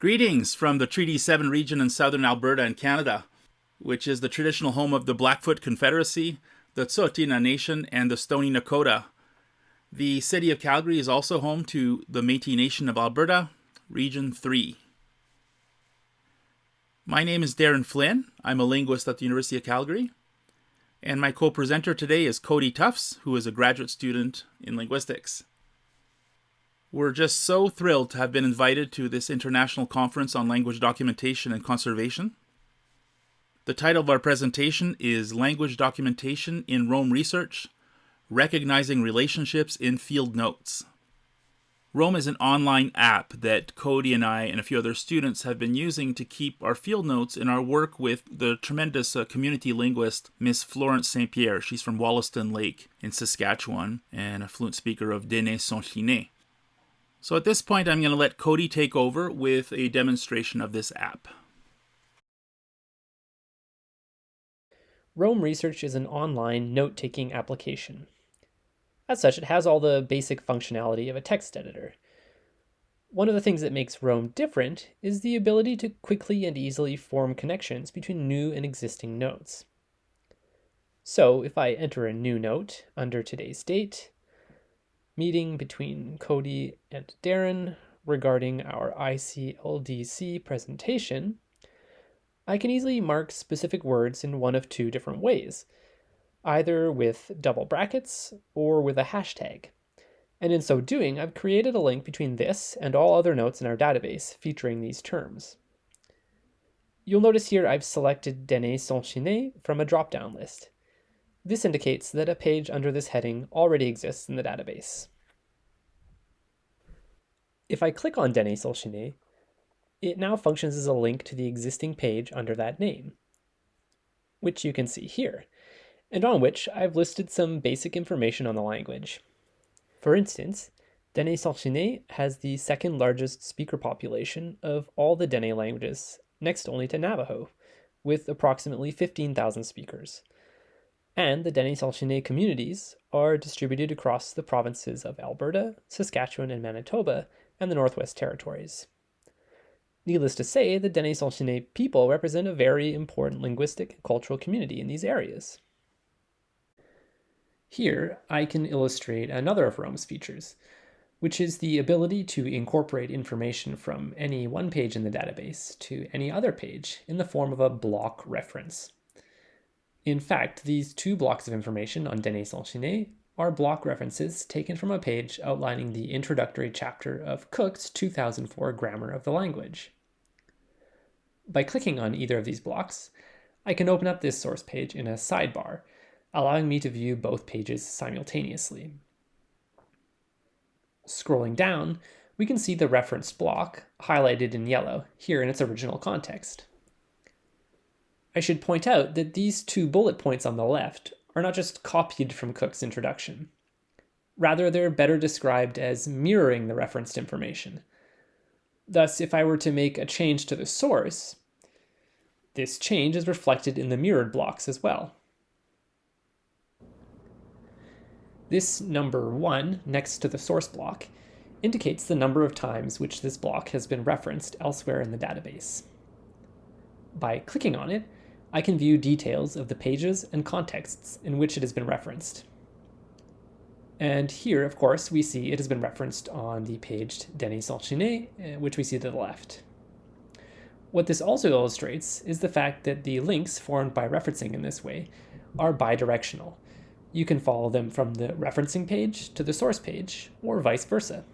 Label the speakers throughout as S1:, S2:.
S1: Greetings from the Treaty 7 region in southern Alberta and Canada, which is the traditional home of the Blackfoot Confederacy, the Tsuut'ina Nation, and the Stoney Nakoda. The city of Calgary is also home to the Métis Nation of Alberta, Region 3. My name is Darren Flynn. I'm a linguist at the University of Calgary. And my co presenter today is Cody Tufts, who is a graduate student in linguistics. We're just so thrilled to have been invited to this international conference on language documentation and conservation. The title of our presentation is Language Documentation in Roam Research Recognizing Relationships in Field Notes. Roam is an online app that Cody and I and a few other students have been using to keep our field notes in our work with the tremendous uh, community linguist Miss Florence St. Pierre. She's from Wollaston Lake in Saskatchewan and a fluent speaker of Dene Sųłiné. So at this point, I'm going to let Cody take over with a demonstration of this app.
S2: Roam Research is an online note-taking application. As such, it has all the basic functionality of a text editor. One of the things that makes Roam different is the ability to quickly and easily form connections between new and existing notes. So if I enter a new note under today's date, meeting between Cody and Darren regarding our ICLDC presentation, I can easily mark specific words in one of two different ways, either with double brackets or with a hashtag. And in so doing, I've created a link between this and all other notes in our database featuring these terms. You'll notice here I've selected Dene Sųłiné from a drop-down list. This indicates that a page under this heading already exists in the database. If I click on Dene Sųłiné, it now functions as a link to the existing page under that name, which you can see here, and on which I've listed some basic information on the language. For instance, Dene Sųłiné has the second largest speaker population of all the Dene languages, next only to Navajo, with approximately 15,000 speakers and the Dene Sųłiné communities are distributed across the provinces of Alberta, Saskatchewan, and Manitoba, and the Northwest Territories. Needless to say, the Dene Sųłiné people represent a very important linguistic and cultural community in these areas. Here, I can illustrate another of Roam's features, which is the ability to incorporate information from any one page in the database to any other page in the form of a block reference. In fact, these two blocks of information on Dene Sųłiné are block references taken from a page outlining the introductory chapter of Cook's 2004 Grammar of the Language. By clicking on either of these blocks, I can open up this source page in a sidebar, allowing me to view both pages simultaneously. Scrolling down, we can see the referenced block, highlighted in yellow, here in its original context. I should point out that these two bullet points on the left are not just copied from Cook's introduction. Rather, they're better described as mirroring the referenced information. Thus, if I were to make a change to the source, this change is reflected in the mirrored blocks as well. This number 1 next to the source block indicates the number of times which this block has been referenced elsewhere in the database. By clicking on it, I can view details of the pages and contexts in which it has been referenced. And here, of course, we see it has been referenced on the page Dene Sųłiné, eh, which we see to the left. What this also illustrates is the fact that the links formed by referencing in this way are bidirectional. You can follow them from the referencing page to the source page, or vice versa.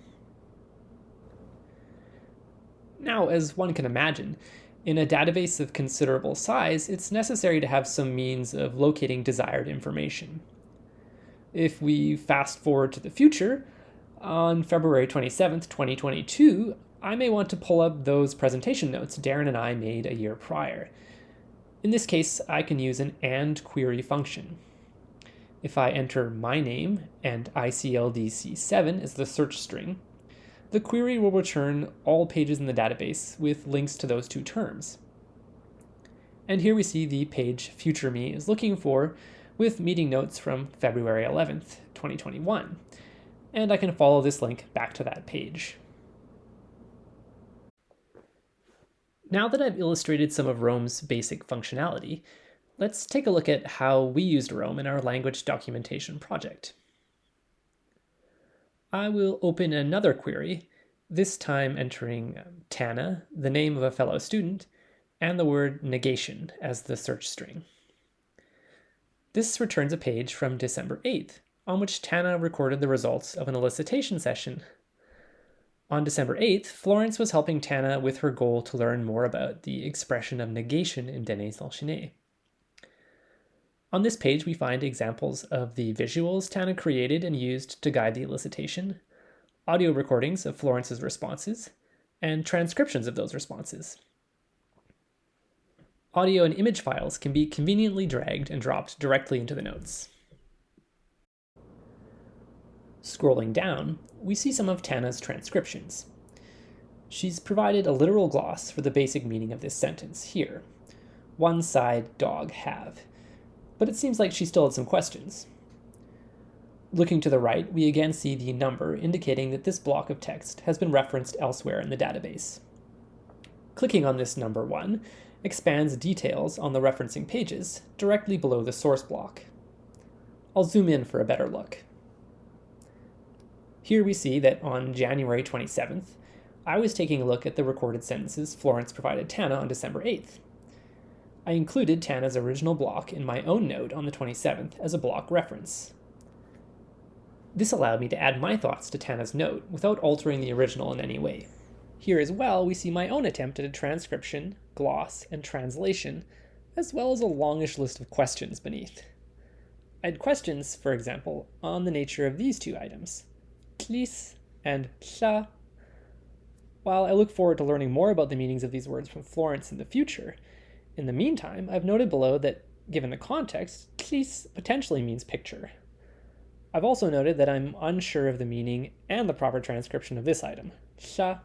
S2: Now, as one can imagine, in a database of considerable size, it's necessary to have some means of locating desired information. If we fast forward to the future, on February 27th, 2022, I may want to pull up those presentation notes Darren and I made a year prior. In this case, I can use an AND query function. If I enter my name and ICLDC7 as the search string, the query will return all pages in the database with links to those two terms. And here we see the page future me is looking for with meeting notes from February 11th, 2021. And I can follow this link back to that page. Now that I've illustrated some of Roam's basic functionality, let's take a look at how we used Rome in our language documentation project. I will open another query, this time entering Tana, the name of a fellow student, and the word negation as the search string. This returns a page from December 8th, on which Tana recorded the results of an elicitation session on December 8th, Florence was helping Tana with her goal to learn more about the expression of negation in Dene Sųłiné. On this page, we find examples of the visuals Tana created and used to guide the elicitation, audio recordings of Florence's responses, and transcriptions of those responses. Audio and image files can be conveniently dragged and dropped directly into the notes. Scrolling down, we see some of Tana's transcriptions. She's provided a literal gloss for the basic meaning of this sentence here. One side dog have. But it seems like she still had some questions. Looking to the right, we again see the number indicating that this block of text has been referenced elsewhere in the database. Clicking on this number 1 expands details on the referencing pages directly below the source block. I'll zoom in for a better look. Here we see that on January 27th, I was taking a look at the recorded sentences Florence provided Tana on December 8th. I included Tana's original block in my own note on the 27th as a block reference. This allowed me to add my thoughts to Tana's note without altering the original in any way. Here as well, we see my own attempt at a transcription, gloss, and translation, as well as a longish list of questions beneath. I had questions, for example, on the nature of these two items tlis and sha. While I look forward to learning more about the meanings of these words from Florence in the future, in the meantime, I've noted below that, given the context, tlis potentially means picture. I've also noted that I'm unsure of the meaning and the proper transcription of this item, sha.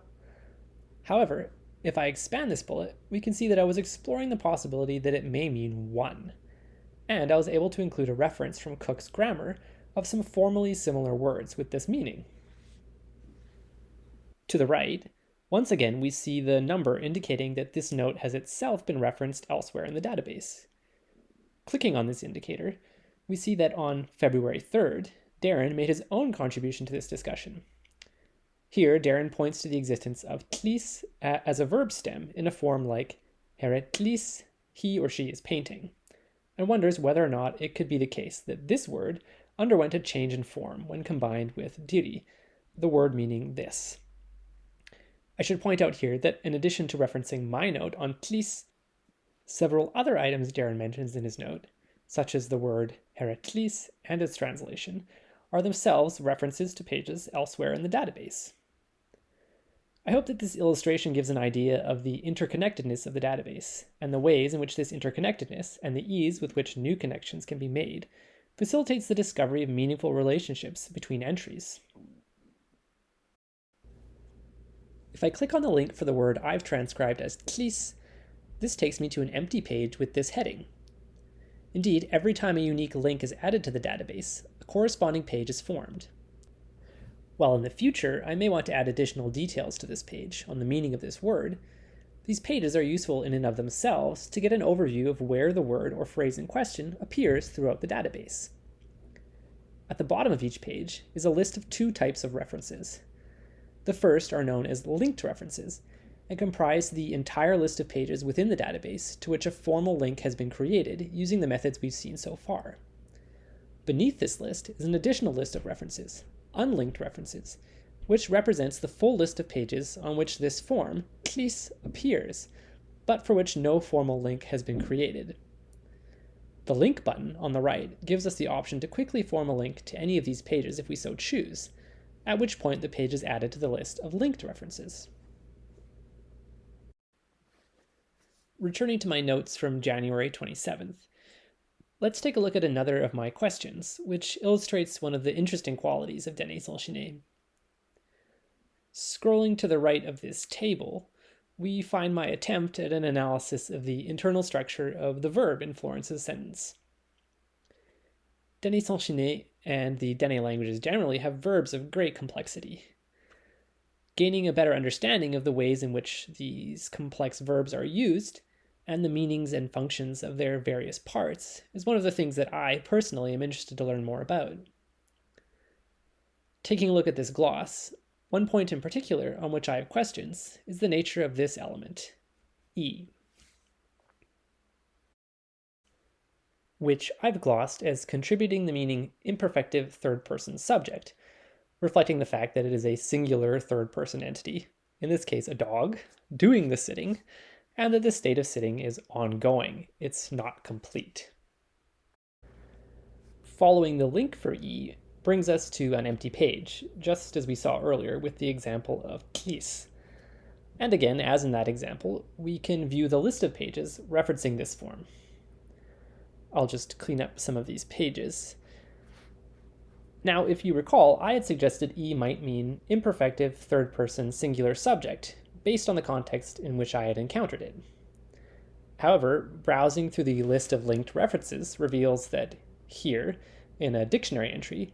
S2: However, if I expand this bullet, we can see that I was exploring the possibility that it may mean one. And I was able to include a reference from Cook's grammar of some formally similar words with this meaning. To the right, once again we see the number indicating that this note has itself been referenced elsewhere in the database. Clicking on this indicator, we see that on February 3rd, Darren made his own contribution to this discussion. Here, Darren points to the existence of tlis as a verb stem in a form like heretlis, he or she is painting, and wonders whether or not it could be the case that this word underwent a change in form when combined with diri, the word meaning this. I should point out here that in addition to referencing my note on tlis, several other items Darren mentions in his note, such as the word heretlis and its translation, are themselves references to pages elsewhere in the database. I hope that this illustration gives an idea of the interconnectedness of the database, and the ways in which this interconnectedness and the ease with which new connections can be made facilitates the discovery of meaningful relationships between entries. If I click on the link for the word I've transcribed as tlis, this takes me to an empty page with this heading. Indeed, every time a unique link is added to the database, a corresponding page is formed. While in the future, I may want to add additional details to this page on the meaning of this word, these pages are useful in and of themselves to get an overview of where the word or phrase in question appears throughout the database. At the bottom of each page is a list of two types of references. The first are known as linked references and comprise the entire list of pages within the database to which a formal link has been created using the methods we've seen so far. Beneath this list is an additional list of references, unlinked references, which represents the full list of pages on which this form, appears, but for which no formal link has been created. The link button on the right gives us the option to quickly form a link to any of these pages if we so choose, at which point the page is added to the list of linked references. Returning to my notes from January 27th, let's take a look at another of my questions, which illustrates one of the interesting qualities of Dene Sųłiné. Scrolling to the right of this table, we find my attempt at an analysis of the internal structure of the verb in Florence's sentence. Dene Sųłiné and the Dene languages generally have verbs of great complexity. Gaining a better understanding of the ways in which these complex verbs are used and the meanings and functions of their various parts is one of the things that I personally am interested to learn more about. Taking a look at this gloss, one point in particular on which I have questions is the nature of this element, e, which I've glossed as contributing the meaning imperfective third person subject, reflecting the fact that it is a singular third person entity, in this case a dog, doing the sitting, and that the state of sitting is ongoing, it's not complete. Following the link for E brings us to an empty page, just as we saw earlier with the example of tlis. And again, as in that example, we can view the list of pages referencing this form. I'll just clean up some of these pages. Now, if you recall, I had suggested E might mean imperfective third person singular subject, based on the context in which I had encountered it. However, browsing through the list of linked references reveals that here, in a dictionary entry,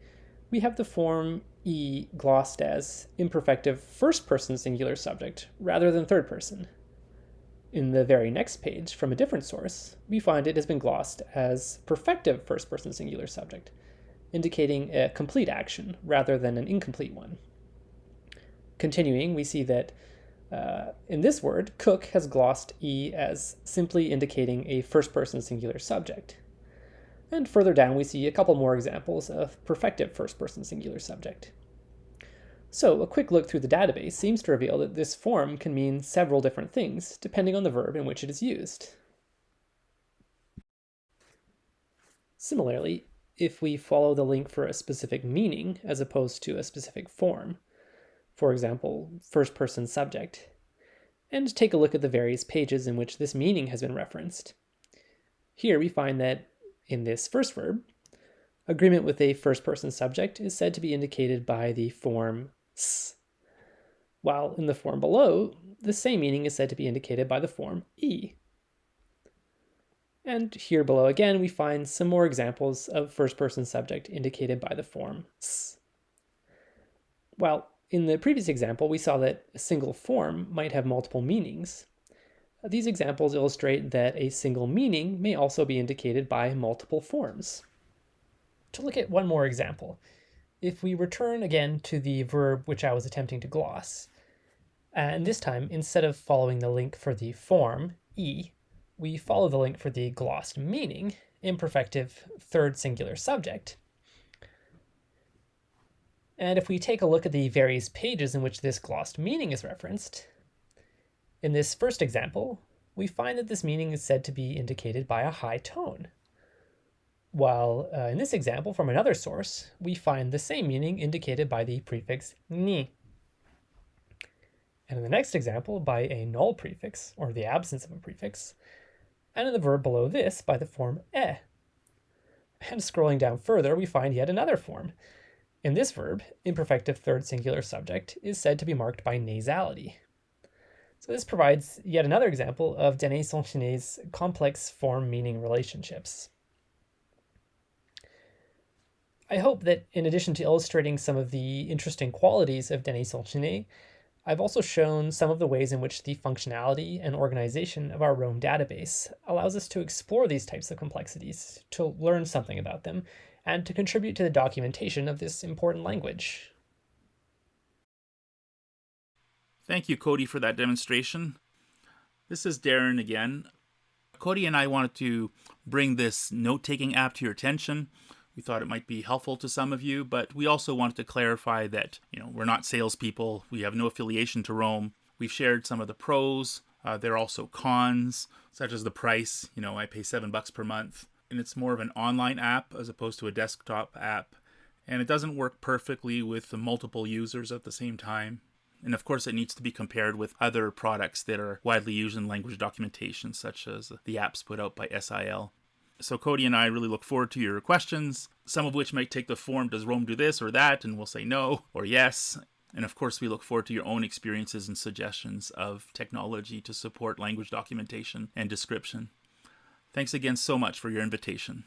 S2: we have the form E glossed as imperfective first person singular subject rather than third person. In the very next page, from a different source, we find it has been glossed as perfective first person singular subject, indicating a complete action rather than an incomplete one. Continuing, we see that uh, in this word, Cook has glossed E as simply indicating a first person singular subject. And further down, we see a couple more examples of perfective first person singular subject. So a quick look through the database seems to reveal that this form can mean several different things depending on the verb in which it is used. Similarly, if we follow the link for a specific meaning as opposed to a specific form, for example, first person subject, and take a look at the various pages in which this meaning has been referenced. Here we find that in this first verb, agreement with a first person subject is said to be indicated by the form s, while in the form below, the same meaning is said to be indicated by the form e. And here below again, we find some more examples of first person subject indicated by the form s. While in the previous example, we saw that a single form might have multiple meanings. These examples illustrate that a single meaning may also be indicated by multiple forms. To look at one more example, if we return again to the verb which I was attempting to gloss, and this time, instead of following the link for the form, e, we follow the link for the glossed meaning, imperfective third singular subject. And if we take a look at the various pages in which this glossed meaning is referenced, in this first example, we find that this meaning is said to be indicated by a high tone. While uh, in this example from another source, we find the same meaning indicated by the prefix ni. And in the next example, by a null prefix, or the absence of a prefix, and in the verb below this by the form e. And scrolling down further, we find yet another form. In this verb, imperfective third singular subject is said to be marked by nasality, so this provides yet another example of Dene Sųłiné's complex form-meaning relationships. I hope that in addition to illustrating some of the interesting qualities of Dene Sųłiné, I've also shown some of the ways in which the functionality and organization of our Roam database allows us to explore these types of complexities, to learn something about them, and to contribute to the documentation of this important language.
S1: Thank you, Cody, for that demonstration. This is Darren again. Cody and I wanted to bring this note-taking app to your attention. We thought it might be helpful to some of you, but we also wanted to clarify that, you know, we're not salespeople. We have no affiliation to Roam. We've shared some of the pros. Uh, there are also cons, such as the price. You know, I pay seven bucks per month, and it's more of an online app as opposed to a desktop app. And it doesn't work perfectly with multiple users at the same time. And of course, it needs to be compared with other products that are widely used in language documentation, such as the apps put out by SIL. So Cody and I really look forward to your questions, some of which might take the form, does Roam do this or that? And we'll say no or yes. And of course, we look forward to your own experiences and suggestions of technology to support language documentation and description. Thanks again so much for your invitation.